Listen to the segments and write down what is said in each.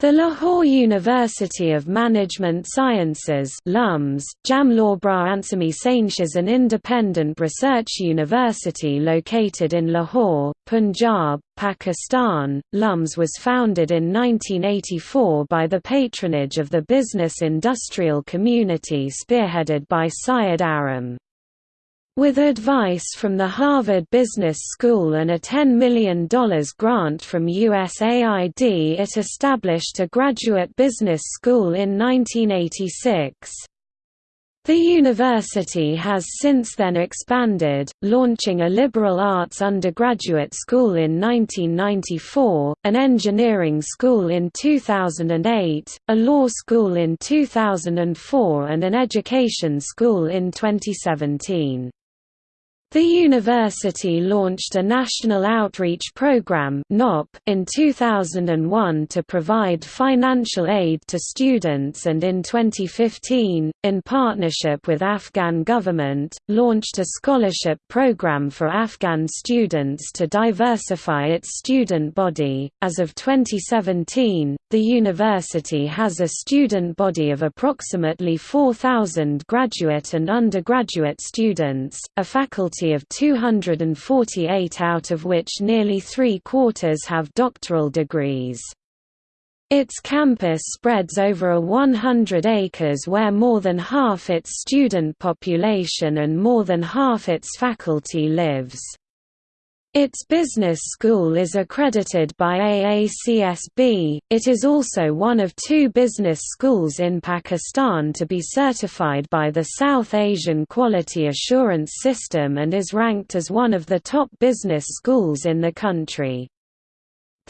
The Lahore University of Management Sciences LUMS, Jamlawbra Ansami Sainsh is an independent research university located in Lahore, Punjab, Pakistan. LUMS was founded in 1984 by the patronage of the business industrial community spearheaded by Syed Aram. With advice from the Harvard Business School and a $10 million grant from USAID it established a graduate business school in 1986. The university has since then expanded, launching a liberal arts undergraduate school in 1994, an engineering school in 2008, a law school in 2004 and an education school in 2017. The university launched a National Outreach Program in 2001 to provide financial aid to students and in 2015, in partnership with Afghan government, launched a scholarship program for Afghan students to diversify its student body. As of 2017, the university has a student body of approximately 4,000 graduate and undergraduate students, a faculty of 248 out of which nearly three-quarters have doctoral degrees. Its campus spreads over a 100 acres where more than half its student population and more than half its faculty lives. Its business school is accredited by AACSB. It is also one of two business schools in Pakistan to be certified by the South Asian Quality Assurance System and is ranked as one of the top business schools in the country.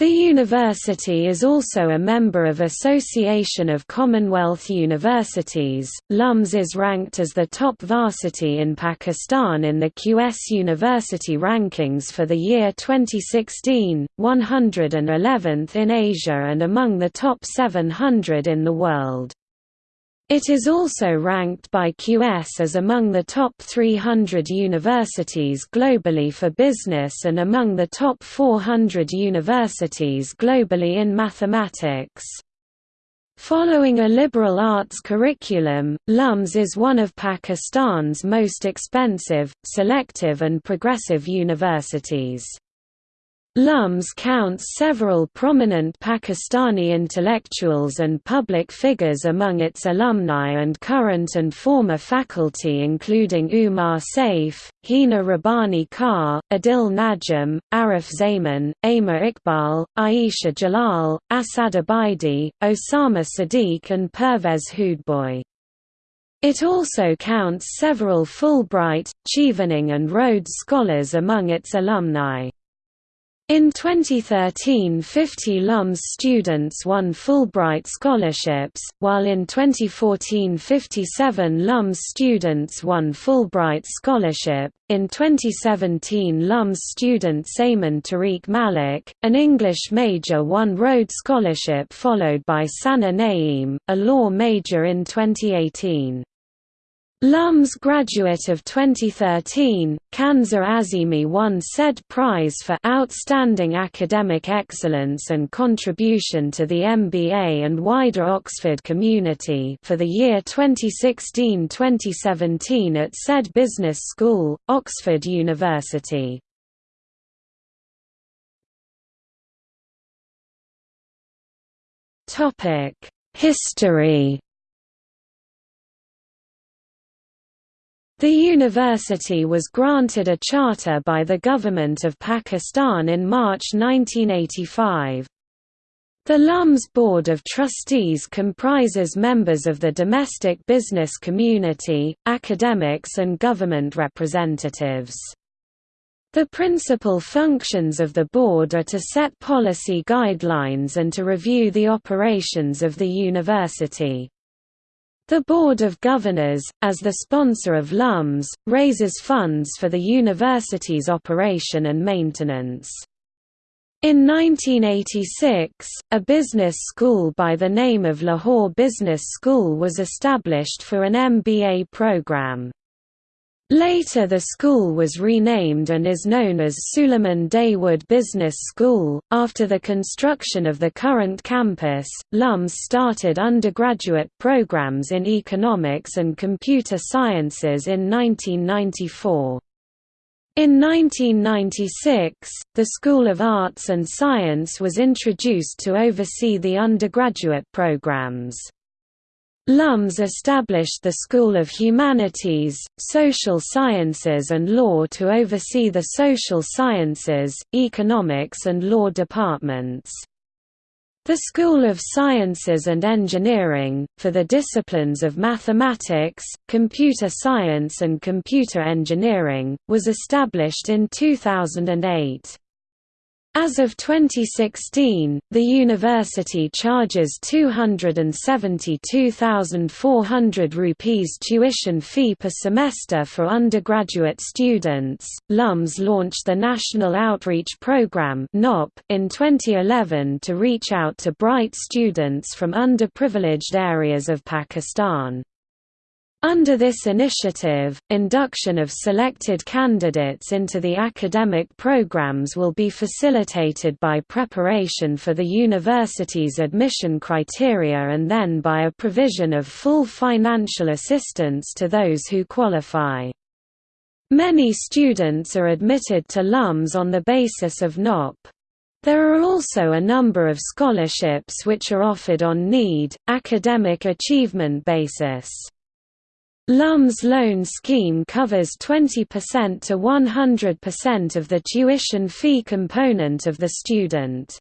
The university is also a member of Association of Commonwealth Universities. LUMS is ranked as the top varsity in Pakistan in the QS University rankings for the year 2016, 111th in Asia and among the top 700 in the world. It is also ranked by QS as among the top 300 universities globally for business and among the top 400 universities globally in mathematics. Following a liberal arts curriculum, LUMS is one of Pakistan's most expensive, selective and progressive universities. LUMS counts several prominent Pakistani intellectuals and public figures among its alumni and current and former faculty including Umar Saif, Hina Rabbani Khar, Adil Najam, Arif Zaman, Aima Iqbal, Aisha Jalal, Asad Abidi, Osama Sadiq and Pervez Hoodbhoy. It also counts several Fulbright, Chevening and Rhodes Scholars among its alumni. In 2013 50 LUMS students won Fulbright scholarships, while in 2014 57 LUMS students won Fulbright scholarship. In 2017 LUMS student Saman Tariq Malik, an English major won Rhodes Scholarship followed by Sana Naeem, a law major in 2018. LUMS graduate of 2013, Kanza Azimi won said prize for outstanding academic excellence and contribution to the MBA and wider Oxford community for the year 2016-2017 at said business school, Oxford University. History The university was granted a charter by the Government of Pakistan in March 1985. The LUMS Board of Trustees comprises members of the domestic business community, academics and government representatives. The principal functions of the board are to set policy guidelines and to review the operations of the university. The Board of Governors, as the sponsor of LUMS, raises funds for the university's operation and maintenance. In 1986, a business school by the name of Lahore Business School was established for an MBA program. Later the school was renamed and is known as Suleiman Dawood Business School. After the construction of the current campus, LUMS started undergraduate programs in economics and computer sciences in 1994. In 1996, the School of Arts and Science was introduced to oversee the undergraduate programs. Lums established the School of Humanities, Social Sciences and Law to oversee the social sciences, economics and law departments. The School of Sciences and Engineering, for the disciplines of mathematics, computer science and computer engineering, was established in 2008. As of 2016, the university charges 272,400 rupees tuition fee per semester for undergraduate students. LUMS launched the National Outreach Program (NOP) in 2011 to reach out to bright students from underprivileged areas of Pakistan. Under this initiative, induction of selected candidates into the academic programs will be facilitated by preparation for the university's admission criteria and then by a provision of full financial assistance to those who qualify. Many students are admitted to LUMS on the basis of NOP. There are also a number of scholarships which are offered on need, academic achievement basis. LUMS loan scheme covers 20% to 100% of the tuition fee component of the student.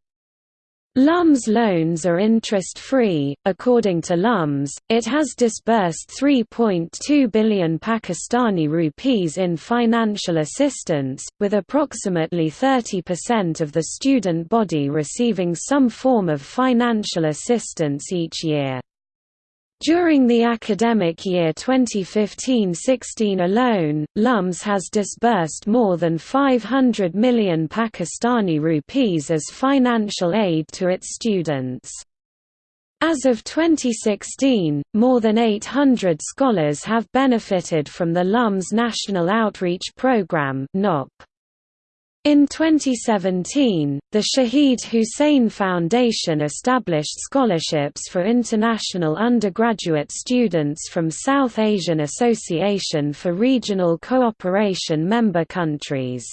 LUMS loans are interest-free. According to LUMS, it has disbursed 3.2 billion Pakistani rupees in financial assistance, with approximately 30% of the student body receiving some form of financial assistance each year. During the academic year 2015–16 alone, LUMS has disbursed more than 500 million Pakistani rupees as financial aid to its students. As of 2016, more than 800 scholars have benefited from the LUMS National Outreach Programme (NOP). In 2017, the Shahid Hussein Foundation established scholarships for international undergraduate students from South Asian Association for Regional Cooperation member countries.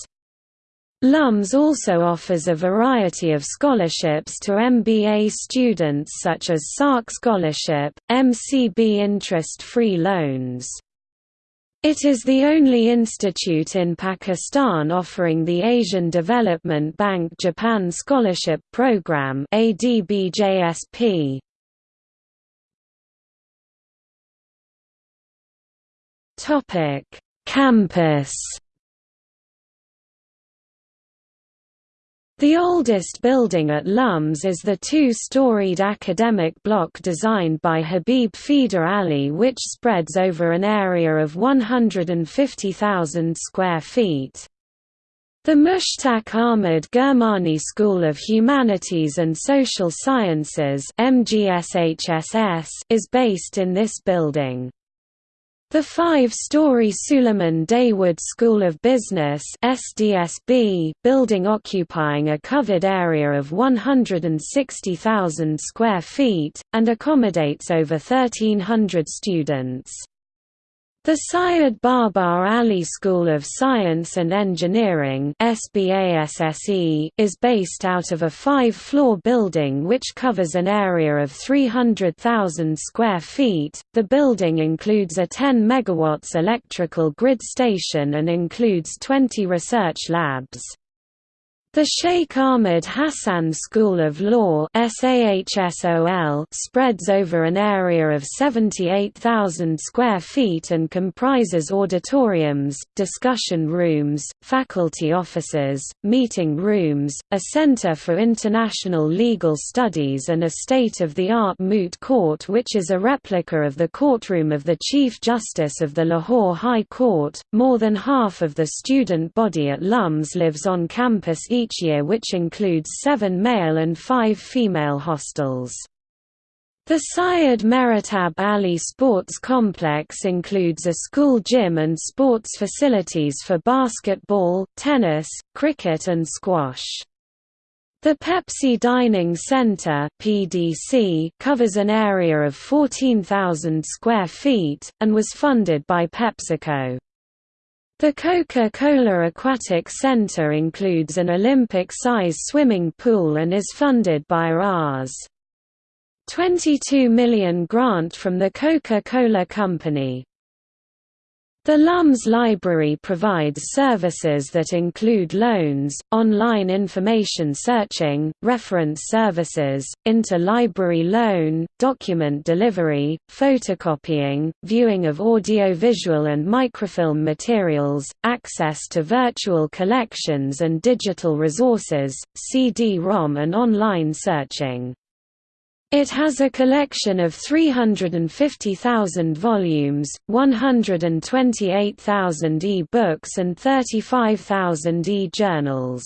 LUMS also offers a variety of scholarships to MBA students such as SAARC Scholarship, MCB interest-free loans. It is the only institute in Pakistan offering the Asian Development Bank Japan Scholarship Program ADBJSP. Topic: Campus The oldest building at LUMS is the two-storied academic block designed by Habib Fida Ali which spreads over an area of 150,000 square feet. The Mushtaq Ahmad Gurmani School of Humanities and Social Sciences is based in this building. The five-story Suleiman Dawood School of Business SDSB building occupying a covered area of 160,000 square feet, and accommodates over 1,300 students. The Syed Babar Ali School of Science and Engineering is based out of a five-floor building which covers an area of 300,000 square feet. The building includes a 10 megawatts electrical grid station and includes 20 research labs. The Sheikh Ahmad Hassan School of Law spreads over an area of 78,000 square feet and comprises auditoriums, discussion rooms, faculty offices, meeting rooms, a center for international legal studies and a state-of-the-art moot court which is a replica of the courtroom of the Chief Justice of the Lahore High Court. More than half of the student body at LUMS lives on campus each each year which includes seven male and five female hostels. The Syed Maratib Ali Sports Complex includes a school gym and sports facilities for basketball, tennis, cricket and squash. The Pepsi Dining Center (PDC) covers an area of 14,000 square feet and was funded by PepsiCo. The Coca-Cola Aquatic Center includes an Olympic-size swimming pool and is funded by Rs. 22 million grant from the Coca-Cola Company. The LUMS library provides services that include loans, online information searching, reference services, inter-library loan, document delivery, photocopying, viewing of audiovisual and microfilm materials, access to virtual collections and digital resources, CD-ROM and online searching. It has a collection of 350,000 volumes, 128,000 e-books and 35,000 e-journals.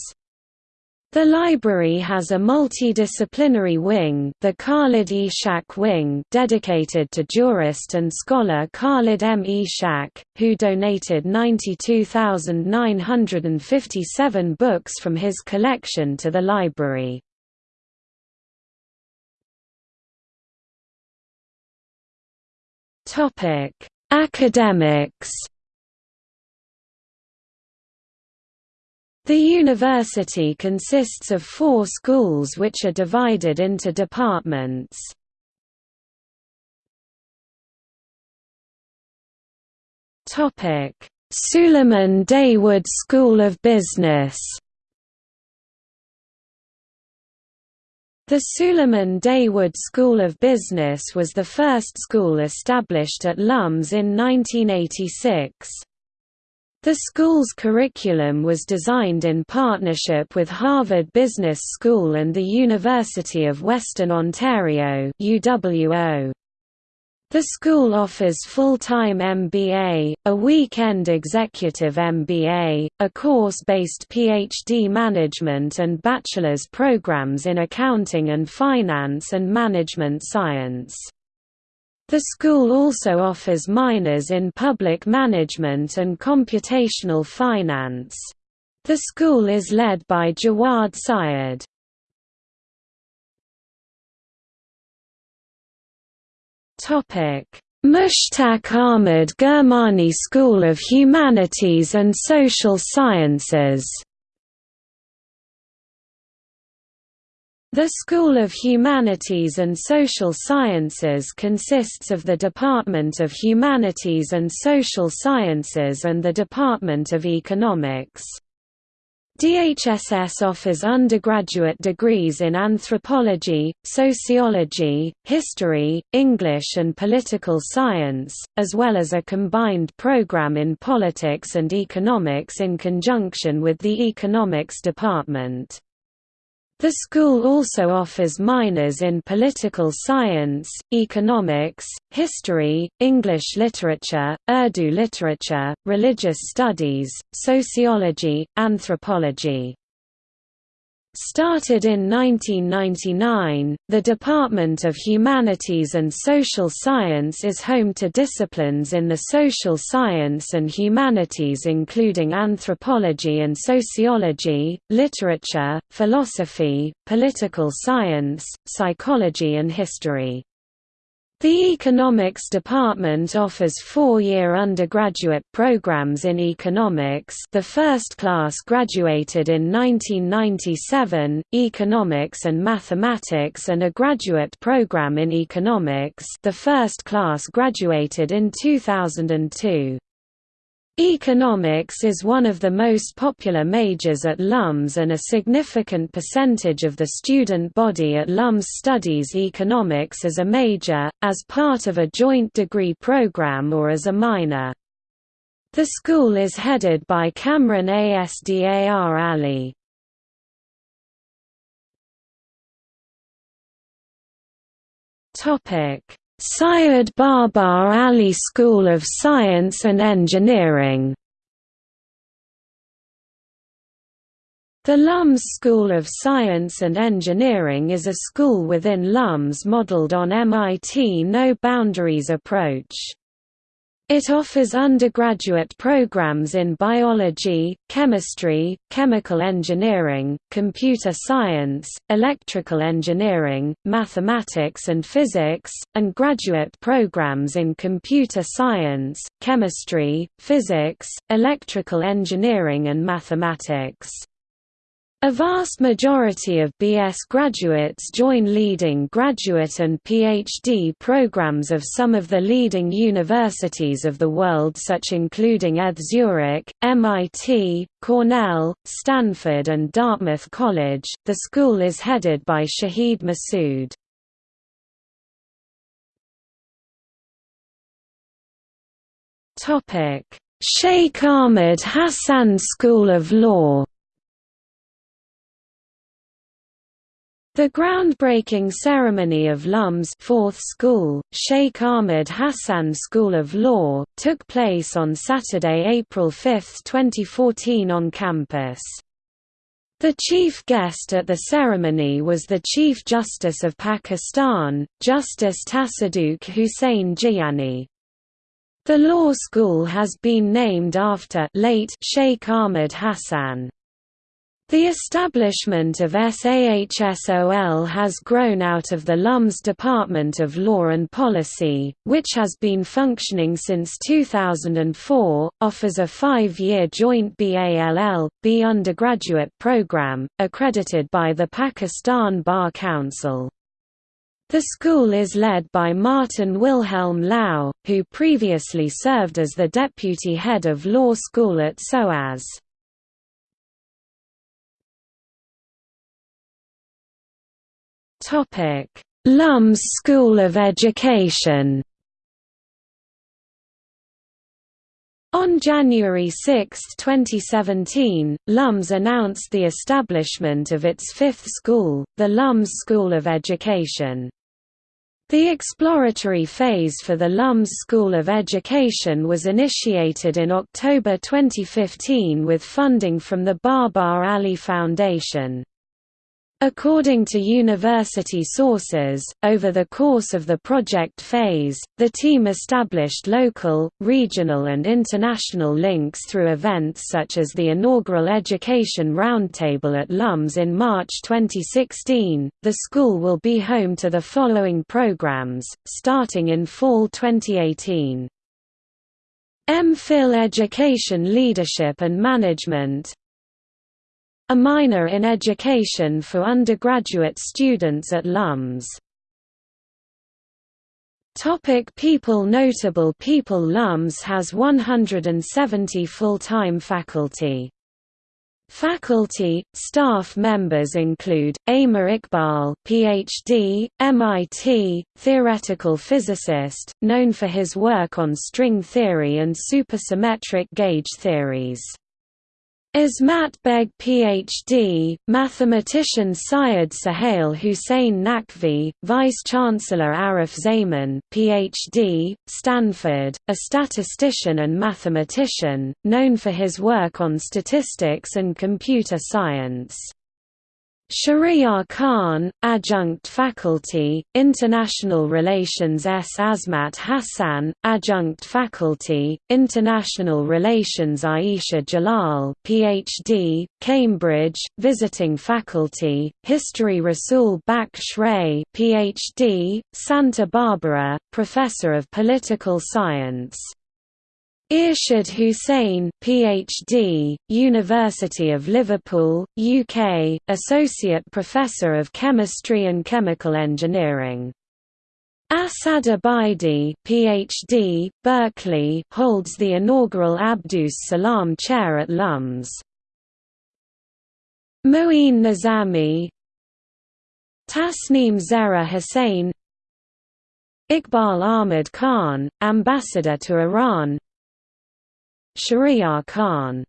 The library has a multidisciplinary wing, the Khalid E. Wing, dedicated to jurist and scholar Khalid M. E. Shak, who donated 92,957 books from his collection to the library. Topic: Academics. The university consists of four schools which are divided into departments. Topic: Suleiman Dawood School of Business. The Suleiman Dawood School of Business was the first school established at LUMS in 1986. The school's curriculum was designed in partnership with Harvard Business School and the University of Western Ontario UWO. The school offers full-time MBA, a weekend executive MBA, a course-based PhD management and bachelor's programs in accounting and finance and management science. The school also offers minors in public management and computational finance. The school is led by Jawad Syed. Mushtaq Ahmad Gurmani School of Humanities and Social Sciences. The School of Humanities and Social Sciences consists of the Department of Humanities and Social Sciences and the Department of Economics. DHSS offers undergraduate degrees in anthropology, sociology, history, English and political science, as well as a combined program in politics and economics in conjunction with the economics department. The school also offers minors in political science, economics, history, English literature, Urdu literature, religious studies, sociology, anthropology. Started in 1999, the Department of Humanities and Social Science is home to disciplines in the social science and humanities including anthropology and sociology, literature, philosophy, political science, psychology and history. The Economics Department offers four-year undergraduate programs in economics the first class graduated in 1997, economics and mathematics and a graduate program in economics the first class graduated in 2002. Economics is one of the most popular majors at LUMS and a significant percentage of the student body at LUMS studies economics as a major, as part of a joint degree program or as a minor. The school is headed by Kamran Asdar Ali. Syed Babar Ali School of Science and Engineering The LUMS School of Science and Engineering is a school within LUMS modeled on MIT No Boundaries approach. It offers undergraduate programs in biology, chemistry, chemical engineering, computer science, electrical engineering, mathematics and physics, and graduate programs in computer science, chemistry, physics, electrical engineering and mathematics. A vast majority of BS graduates join leading graduate and PhD programs of some of the leading universities of the world such including ETH Zurich, MIT, Cornell, Stanford and Dartmouth College. The school is headed by Shahid Massoud. Sheikh Ahmed Hassan School of Law The groundbreaking ceremony of LUM's fourth school, Sheikh Ahmed Hassan School of Law, took place on Saturday, April 5, 2014 on campus. The chief guest at the ceremony was the Chief Justice of Pakistan, Justice Tassaduq Hussain Jillani. The law school has been named after late Sheikh Ahmed Hassan. The establishment of SAHSOL has grown out of the LUMS Department of Law and Policy, which has been functioning since 2004, offers a five-year joint BALL.B undergraduate program, accredited by the Pakistan Bar Council. The school is led by Martin Wilhelm Lau, who previously served as the deputy head of law school at SOAS. Topic: LUMS School of Education. On January 6, 2017, LUMS announced the establishment of its fifth school, the LUMS School of Education. The exploratory phase for the LUMS School of Education was initiated in October 2015 with funding from the Babar Ali Foundation. According to university sources, over the course of the project phase, the team established local, regional and international links through events such as the inaugural Education Roundtable at LUMS in March 2016. The school will be home to the following programs, starting in fall 2018. MPhil Education Leadership and Management a minor in education for undergraduate students at LUMS. Topic people Notable people LUMS has 170 full-time faculty. Faculty, staff members include, Amer Iqbal PhD, MIT, theoretical physicist, known for his work on string theory and supersymmetric gauge theories. Ismat Beg Ph.D., mathematician Syed Suhail Hussain Naqvi, Vice-Chancellor Arif Zaman Ph.D., Stanford, a statistician and mathematician, known for his work on statistics and computer science. Shahryar Khan, Adjunct Faculty, International Relations S. Azmat Hassan, Adjunct Faculty, International Relations Aisha Jalal PhD, Cambridge, Visiting Faculty, History Rasul Baksh Ray PhD, Santa Barbara, Professor of Political Science Irshad Hussain, PhD, University of Liverpool, UK, Associate Professor of Chemistry and Chemical Engineering. Asad Abidi, PhD, Berkeley, holds the inaugural Abdus Salam Chair at LUMS. Moeen Nizami Tasneem Zehra Hussain Iqbal Ahmed Khan, Ambassador to Iran Shahryar Khan.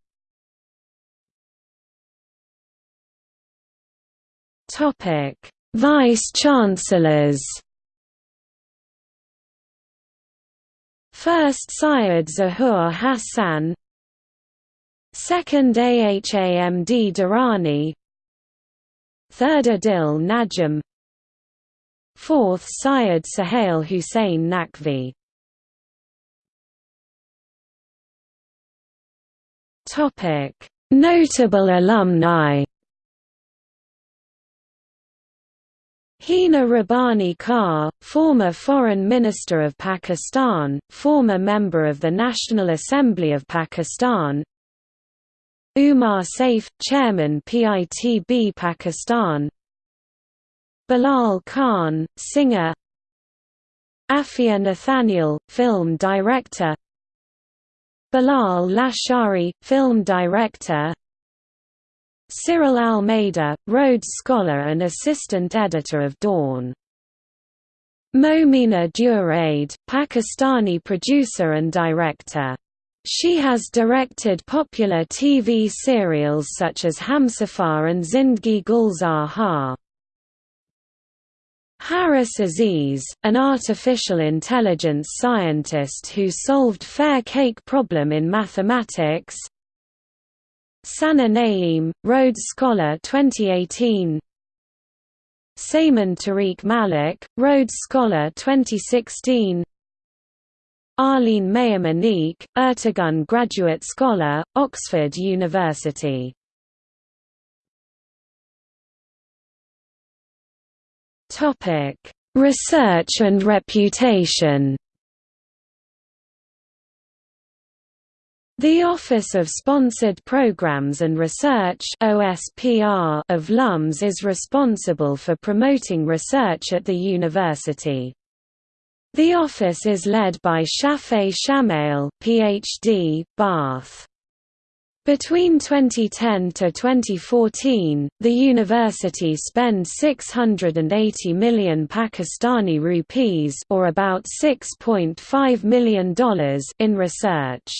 Vice-Chancellors First Syed Zahur Hassan. Second Ahmad Durrani. Third Adil Najam Fourth Syed Suhail Hussain Naqvi Notable alumni. Hina Rabbani Khar, former Foreign Minister of Pakistan, former member of the National Assembly of Pakistan. Umar Saif, Chairman PITB Pakistan. Bilal Khan, singer. Afia Nathaniel, film director Bilal Lashari, film director Cyril Almeida, Rhodes Scholar and assistant editor of Dawn. Momina Duraid, Pakistani producer and director. She has directed popular TV serials such as Humsafar and Zindagi Gulzar Hai. Haris Aziz, an artificial intelligence scientist who solved fair cake problem in mathematics. Sana Naeem, Rhodes Scholar 2018 Saman Tariq Malik, Rhodes Scholar 2016 Arlene Meyer Ertegun Graduate Scholar, Oxford University Research and reputation The Office of Sponsored Programs and Research (OSPR) of LUMS is responsible for promoting research at the university. The office is led by Shafay Shamail, PhD, Bath. Between 2010 to 2014, the university spent 680 million Pakistani rupees or about $6.5 million in research.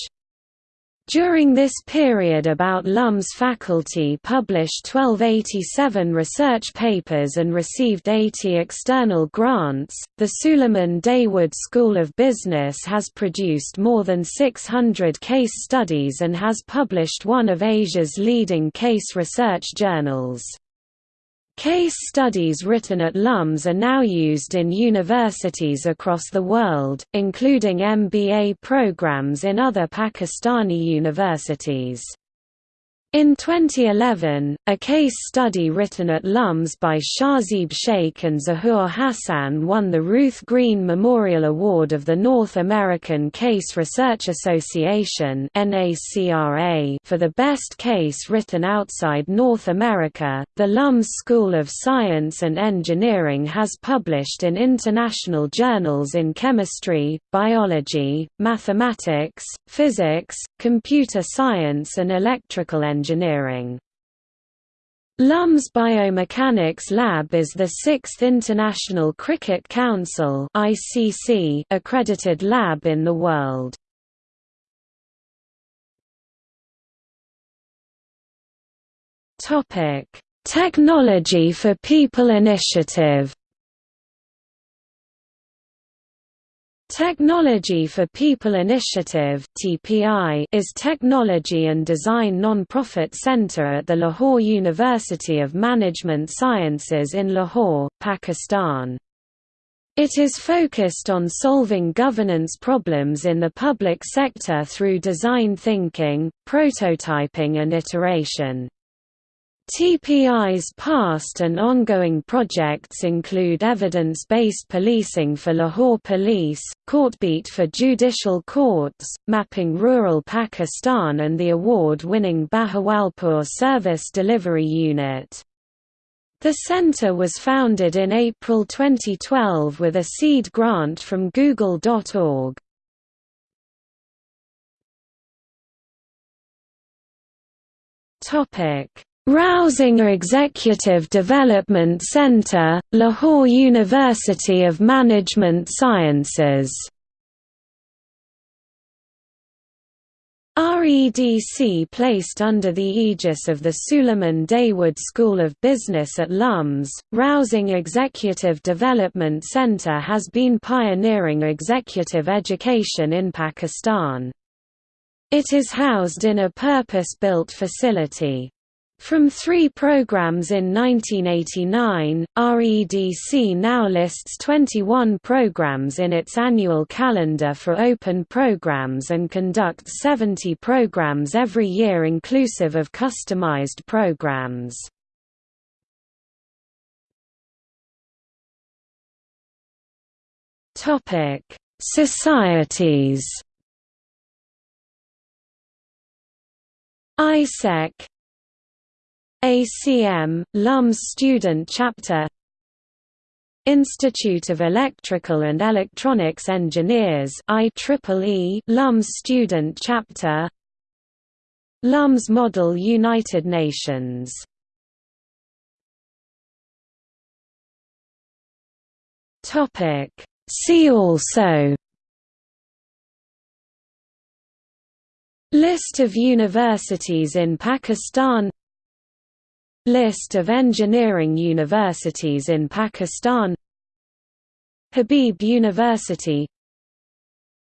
During this period about LUM's faculty published 1287 research papers and received 80 external grants. The Suleiman Dawood School of Business has produced more than 600 case studies and has published one of Asia's leading case research journals. Case studies written at LUMS are now used in universities across the world, including MBA programs in other Pakistani universities. In 2011, a case study written at LUMS by Shahzeeb Sheikh and Zahoor Hassan won the Ruth Green Memorial Award of the North American Case Research Association for the best case written outside North America. The LUMS School of Science and Engineering has published in international journals in chemistry, biology, mathematics, physics, computer science, and electrical engineering engineering. LUMS Biomechanics Lab is the sixth International Cricket Council accredited lab in the world. Technology for People initiative Technology for People Initiative is technology and design non-profit center at the Lahore University of Management Sciences in Lahore, Pakistan. It is focused on solving governance problems in the public sector through design thinking, prototyping and iteration. TPI's past and ongoing projects include evidence-based policing for Lahore Police, Courtbeat for judicial courts, mapping rural Pakistan and the award-winning Bahawalpur Service Delivery Unit. The center was founded in April 2012 with a seed grant from Google.org. Topic Rousinger Executive Development Center, Lahore University of Management Sciences REDC placed under the aegis of the Suleiman Dawood School of Business at LUMS, Rausing Executive Development Center has been pioneering executive education in Pakistan. It is housed in a purpose-built facility. From three programs in 1989, REDC now lists 21 programs in its annual calendar for open programs and conducts 70 programs every year inclusive of customized programs. Societies ISEC ACM, LUMS Student Chapter Institute of Electrical and Electronics Engineers IEEE LUMS Student Chapter LUMS Model United Nations. See also List of universities in Pakistan List of engineering universities in Pakistan. Habib University.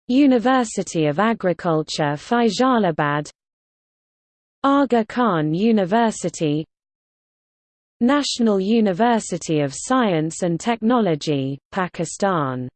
University of Agriculture Faisalabad Aga Khan University. National University of Science and Technology, Pakistan